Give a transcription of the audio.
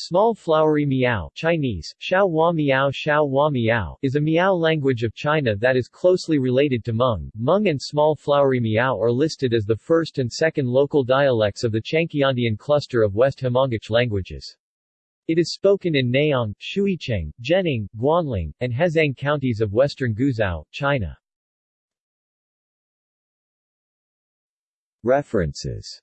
Small flowery miao Chinese, Xiao Hua Miao Xiao Hua Miao is a Miao language of China that is closely related to Hmong. Hmong and small flowery Miao are listed as the first and second local dialects of the Chuanqiandian cluster of West Hmongic languages. It is spoken in Nayong, Shuicheng, Jining, Guanling, and Hezhang counties of western Guizhou, China. References